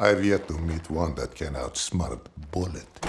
I've yet to meet one that can outsmart Bullet.